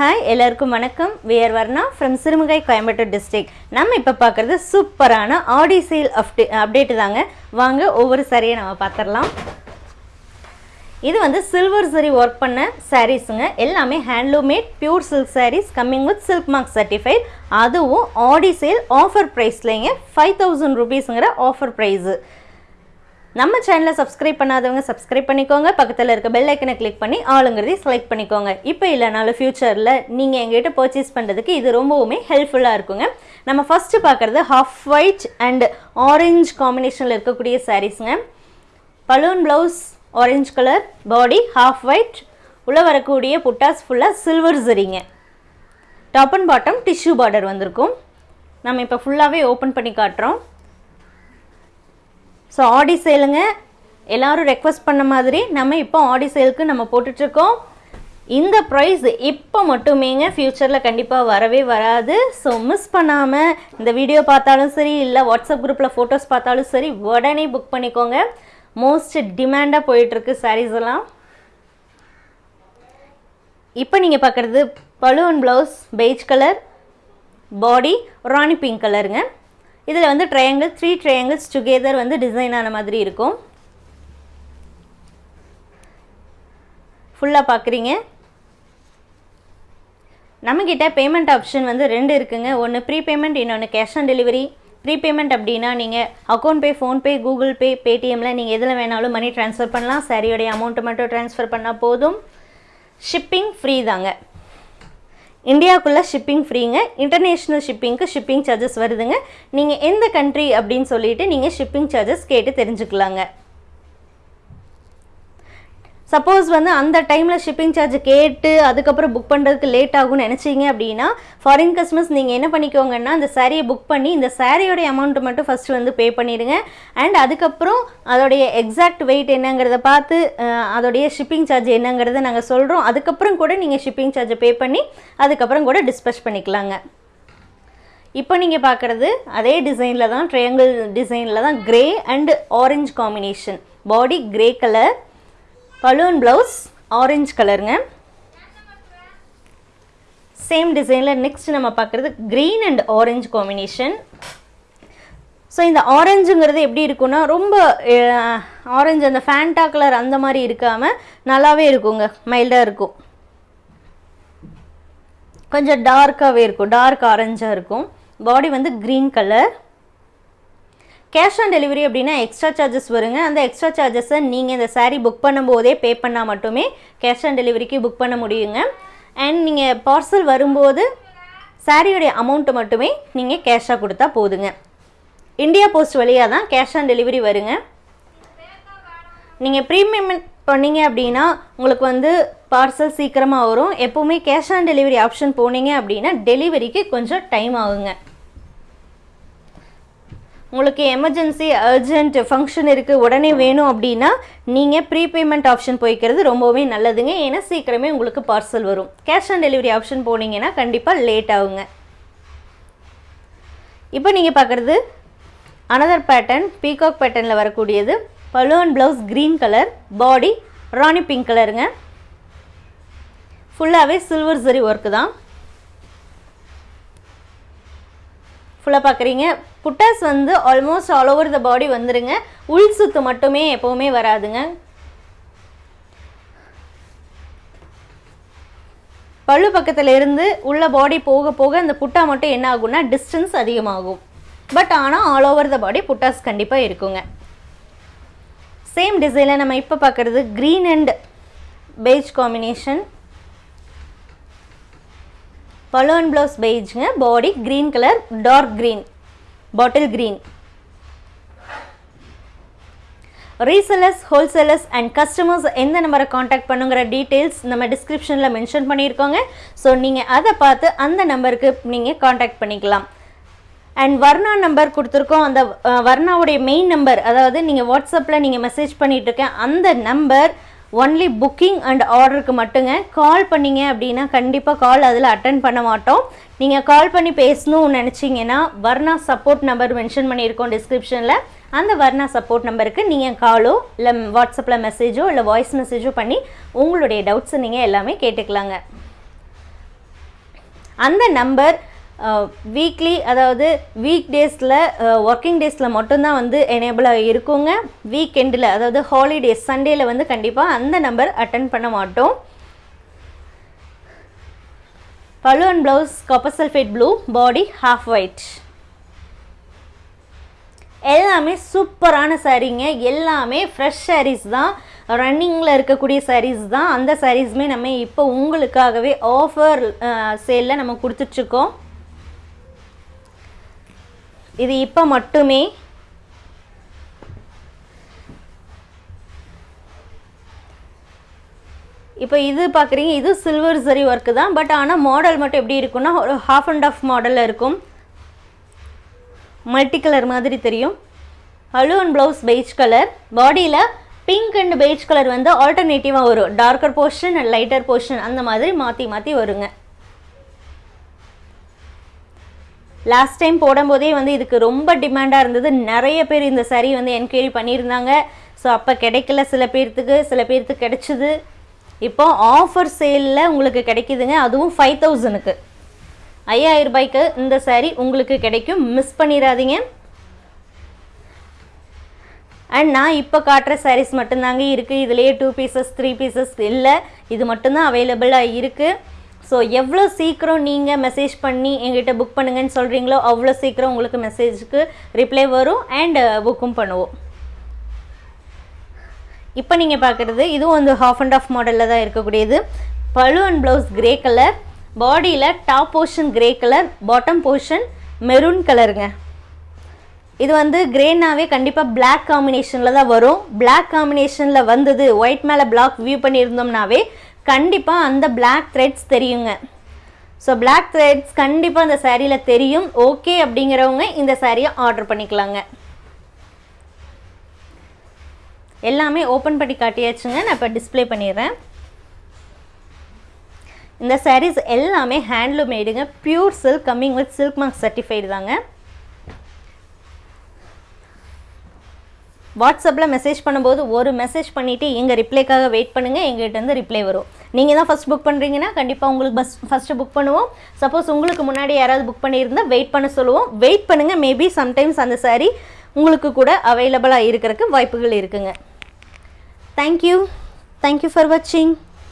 Hi எல்லாருக்கும் வணக்கம். We're Varna from Sirumugai Coimbatore district நம்ம இப்போ பார்க்குறது சூப்பரான ஆடி சேல் அப்டே அப்டேட்டு தாங்க. வாங்க ஒவ்வொரு சாரியை நம்ம பார்த்துடலாம் இது வந்து சில்வர் சரி ஒர்க் பண்ண சாரீஸுங்க எல்லாமே handloom made pure silk saris coming with silk mark certified அதுவும் ஆடி சேல் ஆஃபர் ப்ரைஸ்லேங்க ஃபைவ் தௌசண்ட் ருபீஸுங்கிற ஆஃபர் ப்ரைஸு நம்ம சேனலை சப்ஸ்கிரைப் பண்ணாதவங்க சப்ஸ்கிரைப் பண்ணிக்கோங்க. பக்கத்தில் இருக்க பெல் ஐக்கனை கிளிக் பண்ணி ஆளுங்கிறதையும் செலக்ட் பண்ணிக்கோங்க. இப்போ இல்லைனாலும் ஃப்யூச்சரில் நீங்கள் எங்ககிட்ட பர்ச்சேஸ் பண்ணுறதுக்கு இது ரொம்பவுமே ஹெல்ப்ஃபுல்லாக இருக்குங்க. நம்ம ஃபஸ்ட்டு பார்க்குறது ஹாஃப் ஒயிட் அண்ட் ஆரஞ்சு காம்பினேஷனில் இருக்கக்கூடிய சாரீஸுங்க balloon blouse orange colour body half white உள்ளே வரக்கூடிய புட்டாஸ் ஃபுல்லாக சில்வர் சரிங்க top and bottom tissue border வந்திருக்கும். நம்ம இப்போ ஃபுல்லாகவே ஓப்பன் பண்ணி காட்டுறோம். ஸோ ஆடி சேலுங்க எல்லாரும் ரெக்வஸ்ட் பண்ண மாதிரி நம்ம இப்போ ஆடி சேலுக்கு நம்ம போட்டுட்ருக்கோம். இந்த ப்ரைஸ் இப்போ மட்டுமேங்க ஃப்யூச்சரில் கண்டிப்பாக வரவே வராது. ஸோ மிஸ் பண்ணாமல் இந்த வீடியோ பார்த்தாலும் சரி இல்லை வாட்ஸ்அப் குரூப்பில் ஃபோட்டோஸ் பார்த்தாலும் சரி உடனே புக் பண்ணிக்கோங்க. மோஸ்ட் டிமாண்டாக போயிட்டுருக்கு சாரீஸ் எல்லாம். இப்போ நீங்கள் பார்க்குறது balloon blouse beige colour body rani pink கலருங்க இதில் வந்து ட்ரையாங்கிள் த்ரீ ட்ரையாங்கிள்ஸ் டுகெதர் வந்து டிசைன் ஆன மாதிரி இருக்கும். ஃபுல்லாக பார்க்குறீங்க. நம்மக்கிட்ட பேமெண்ட் ஆப்ஷன் வந்து ரெண்டு இருக்குங்க. ஒன்று ப்ரீ பேமெண்ட் இன்னொன்று cash on delivery pre payment அப்படின்னா நீங்கள் account pay PhonePe Google Pay பேடிஎம்மில் நீங்கள் எதில் வேணாலும் மணி ட்ரான்ஸ்ஃபர் பண்ணலாம். சாரியோடைய அமௌண்ட்டை மட்டும் ட்ரான்ஸ்ஃபர் பண்ணால் போதும். ஷிப்பிங் ஃப்ரீ தாங்க. இந்தியாவுக்குள்ளே ஷிப்பிங் ஃப்ரீங்க இன்டர்நேஷ்னல் ஷிப்பிங்க்கு ஷிப்பிங் சார்ஜஸ் வருதுங்க. நீங்கள் எந்த கண்ட்ரி அப்படின்னு சொல்லிட்டு நீங்கள் ஷிப்பிங் சார்ஜஸ் கேட்டு தெரிஞ்சுக்கலாங்க. சப்போஸ் வந்து அந்த டைமில் ஷிப்பிங் சார்ஜ் கேட்டு அதுக்கப்புறம் புக் பண்ணுறதுக்கு லேட் ஆகும்னு நினச்சிங்க அப்படின்னா ஃபாரின் கஸ்டமர்ஸ் நீங்கள் என்ன பண்ணிக்கோங்கன்னா அந்த சாரியை புக் பண்ணி இந்த சாரியோடைய அமௌண்ட்டு மட்டும் ஃபஸ்ட்டு வந்து பே பண்ணிடுங்க. அண்ட் அதுக்கப்புறம் அதோடைய எக்ஸாக்ட் வெயிட் என்னங்கிறத பார்த்து அதோடைய ஷிப்பிங் சார்ஜ் என்னங்கிறத நாங்கள் சொல்கிறோம் அதுக்கப்புறம் கூட நீங்கள் ஷிப்பிங் சார்ஜை பே பண்ணி அதுக்கப்புறம் கூட டிஸ்பேச் பண்ணிக்கலாங்க. இப்போ நீங்கள் பார்க்குறது அதே டிசைனில் தான் ட்ரையாங்கிள் டிசைனில் தான் grey and orange combination body grey colour balloon blouse orange கலருங்க சேம் டிசைனில் நெக்ஸ்ட் நம்ம பார்க்குறது green and orange combination so இந்த ஆரஞ்சுங்கிறது எப்படி இருக்கும்னா ரொம்ப ஆரஞ்சு அந்த ஃபேண்டா கலர் அந்த மாதிரி இருக்காமல் நல்லாவே இருக்குங்க. மைல்டாக இருக்கும். கொஞ்சம் டார்க்காகவே இருக்கும். டார்க் ஆரஞ்சாக இருக்கும். பாடி வந்து green colour cash on delivery அப்படின்னா எக்ஸ்ட்ரா சார்ஜஸ் வருங்க. அந்த எக்ஸ்ட்ரா சார்ஜஸை நீங்கள் இந்த சாரீ புக் பண்ணும்போதே பே பண்ணால் மட்டுமே கேஷ் ஆன் டெலிவரிக்கு புக் பண்ண முடியுங்க. அண்ட் நீங்கள் பார்சல் வரும்போது சாரியோடைய அமௌண்ட்டு மட்டுமே நீங்கள் கேஷாக கொடுத்தா போதுங்க. இந்தியா போஸ்ட் வழியாக தான் கேஷ் ஆன் டெலிவரி வருங்க. நீங்கள் ப்ரீபேமெண்ட் பண்ணீங்க அப்படின்னா உங்களுக்கு வந்து பார்சல் சீக்கிரமாக வரும். எப்போவுமே கேஷ் ஆன் டெலிவரி ஆப்ஷன் போனீங்க அப்படின்னா டெலிவரிக்கு கொஞ்சம் டைம் ஆகுங்க. உங்களுக்கு எமர்ஜென்சி அர்ஜென்ட் ஃபங்க்ஷன் இருக்குது உடனே வேணும் அப்படின்னா நீங்கள் ப்ரீபேமெண்ட் ஆப்ஷன் போய்க்கிறது ரொம்பவே நல்லதுங்க. ஏன்னா சீக்கிரமே உங்களுக்கு பார்சல் வரும். கேஷ் ஆன் டெலிவரி ஆப்ஷன் போனீங்கன்னா கண்டிப்பாக லேட் ஆகுங்க. இப்போ நீங்கள் பார்க்குறது அனதர் பேட்டர்ன் பீகாக் பேட்டர்னில் வரக்கூடியது. Balloon blouse green colour body rani pink கலருங்க ஃபுல்லாகவே சில்வர் சரி ஒர்க்கு தான். ஃபுல்லாக பார்க்குறீங்க புட்டாஸ் வந்து almost all over the body வந்துடுங்க உள் சுத்து மட்டுமே எப்போவுமே வராதுங்க. பல்லு பக்கத்தில் இருந்து உள்ள பாடி போக போக அந்த புட்டா மட்டும் என்ன ஆகும்னா டிஸ்டன்ஸ் அதிகமாகும். பட் ஆனால் ஆல் ஓவர் த பாடி புட்டாஸ் கண்டிப்பாக இருக்குங்க. சேம் டிசைனில் நம்ம இப்போ பார்க்குறது green and beige combination balloon blouse பெய்ஜுங்க body green colour dark green bottle green resellers wholesalers and customers எந்த நம்பரை காண்டாக்ட் பண்ணுங்கிற டீட்டெயில்ஸ் நம்ம டிஸ்கிரிப்ஷனில் மென்ஷன் பண்ணியிருக்கோங்க. ஸோ நீங்கள் அதை பார்த்து அந்த நம்பருக்கு நீங்கள் காண்டாக்ட் பண்ணிக்கலாம். அண்ட் வர்ணா நம்பர் கொடுத்துருக்கோம். அந்த வர்ணாவுடைய மெயின் நம்பர் அதாவது நீங்கள் வாட்ஸ்அப்பில் நீங்கள் மெசேஜ் பண்ணிகிட்டு இருக்கேன் அந்த நம்பர் ஒன்லி புக்கிங் அண்ட் ஆர்டருக்கு மட்டுங்க. கால் பண்ணீங்க அப்படின்னா கண்டிப்பாக கால் அதில் அட்டன் பண்ண மாட்டோம். நீங்கள் கால் பண்ணி பேசணும்னு நினச்சிங்கன்னா வர்ணா சப்போர்ட் நம்பர் மென்ஷன் பண்ணியிருக்கோம் டிஸ்கிரிப்ஷனில் அந்த வர்ணா சப்போர்ட் நம்பருக்கு நீங்கள் காலோ இல்லை வாட்ஸ்அப்பில் மெசேஜோ இல்லை வாய்ஸ் மெசேஜோ பண்ணி உங்களுடைய டவுட்ஸை நீங்கள் எல்லாமே கேட்டுக்கலாங்க. அந்த நம்பர் வீக்லி அதாவது வீக் டேஸில் ஒர்க்கிங் டேஸில் மட்டும்தான் வந்து எனேபிளாக இருக்குங்க. வீக்கெண்டில் அதாவது ஹாலிடேஸ் சண்டேயில் வந்து கண்டிப்பாக அந்த நம்பர் அட்டன் பண்ண மாட்டோம். Pallu and blouse copper sulphate blue body half white எல்லாமே சூப்பரான சாரீங்க எல்லாமே ஃப்ரெஷ் சாரீஸ் தான். ரன்னிங்கில் இருக்கக்கூடிய சாரீஸ் தான். அந்த சாரீஸுமே நம்ம இப்போ உங்களுக்காகவே ஆஃபர் சேலில் நம்ம கொடுத்துட்ருக்கோம் இது இப்போ மட்டுமே. இப்போ இது பார்க்குறீங்க இது சில்வர் சரி ஒர்க்கு தான். பட் ஆனால் மாடல் மட்டும் எப்படி இருக்குன்னா ஒரு ஹாஃப் அண்ட் ஆஃப் மாடலில் இருக்கும். மல்டி கலர் மாதிரி தெரியும். ஹலு அண்ட் ப்ளவுஸ் பெய்ஜ் கலர் பாடியில் பிங்க் அண்ட் பெய்ஜ் கலர் வந்து ஆல்டர்னேட்டிவாக வரும். Darker portion and lighter portion அந்த மாதிரி மாற்றி மாற்றி வருங்க. லாஸ்ட் டைம் போடும்போதே வந்து இதுக்கு ரொம்ப டிமாண்டாக இருந்தது. நிறைய பேர் இந்த saree வந்து என்கொயரி பண்ணியிருந்தாங்க. ஸோ அப்போ கிடைக்கல சில பேர்த்துக்கு. சில பேர்த்துக்கு கிடைச்சிது. இப்போ ஆஃபர் சேலில் உங்களுக்கு கிடைக்குதுங்க. அதுவும் ஃபைவ் தௌசண்ட்க்கு ஐயாயிரம் ரூபாய்க்கு இந்த saree உங்களுக்கு கிடைக்கும். மிஸ் பண்ணிடாதீங்க. அண்ட் நான் இப்போ காட்டுற சாரீஸ் மட்டும்தாங்க இருக்குது இதுலேயே டூ பீசஸ் த்ரீ பீசஸ் இல்லை. இது மட்டும்தான் அவைலபிளாக இருக்குது ஸோ எவ்வளோ சீக்கிரம் நீங்கள் மெசேஜ் பண்ணி எங்கிட்ட புக் பண்ணுங்கன்னு சொல்கிறீங்களோ அவ்வளோ சீக்கிரம் உங்களுக்கு மெசேஜுக்கு ரிப்ளை வரும் அண்ட் புக்கும் uh, பண்ணுவோம். இப்போ நீங்கள் பார்க்குறது இதுவும் வந்து ஹாஃப் அண்ட் ஆஃப் மாடலில் தான் இருக்கக்கூடியது. பழு அண்ட் ப்ளவுஸ் கிரே கலர் பாடியில் top portion grey colour bottom portion maroon கலருங்க இது வந்து கிரேனாவே கண்டிப்பாக பிளாக் காம்பினேஷனில் தான் வரும். பிளாக் காம்பினேஷனில் வந்தது ஒயிட் மேலே பிளாக் வியூ பண்ணியிருந்தோம்னாவே கண்டிப்பாக அந்த பிளாக் த்ரெட்ஸ் தெரியுங்க. ஸோ பிளாக் த்ரெட்ஸ் கண்டிப்பாக அந்த சேரீயில் தெரியும். ஓகே அப்படிங்கிறவங்க இந்த சேரீயை ஆர்டர் பண்ணிக்கலாங்க. எல்லாமே ஓப்பன் பண்ணி காட்டியாச்சுங்க. நான் இப்போ டிஸ்ப்ளே பண்ணிடுறேன். இந்த சாரீஸ் எல்லாமே handloom மேடுங்க pure silk coming with silk mark certified தாங்க. வாட்ஸ்அப்பில் மெசேஜ் பண்ணும்போது ஒரு மெசேஜ் பண்ணிவிட்டு எங்கள் ரிப்ளைக்காக வெயிட் பண்ணுங்கள் எங்கள்கிட்ட வந்து ரிப்ளை வரும். நீங்கள் தான் ஃபஸ்ட் புக் பண்ணுறீங்கன்னா கண்டிப்பாக உங்களுக்கு பஸ் ஃபஸ்ட்டு புக் பண்ணுவோம். சப்போஸ் உங்களுக்கு முன்னாடி யாராவது புக் பண்ணியிருந்தால் வெயிட் பண்ண சொல்லுவோம். வெயிட் பண்ணுங்கள் மேபி சம்டைம்ஸ் அந்த saree உங்களுக்கு கூட அவைலபிளாக இருக்கிறதுக்கு வாய்ப்புகள் இருக்குங்க. தேங்க்யூ தேங்க்யூ ஃபார் வாட்சிங்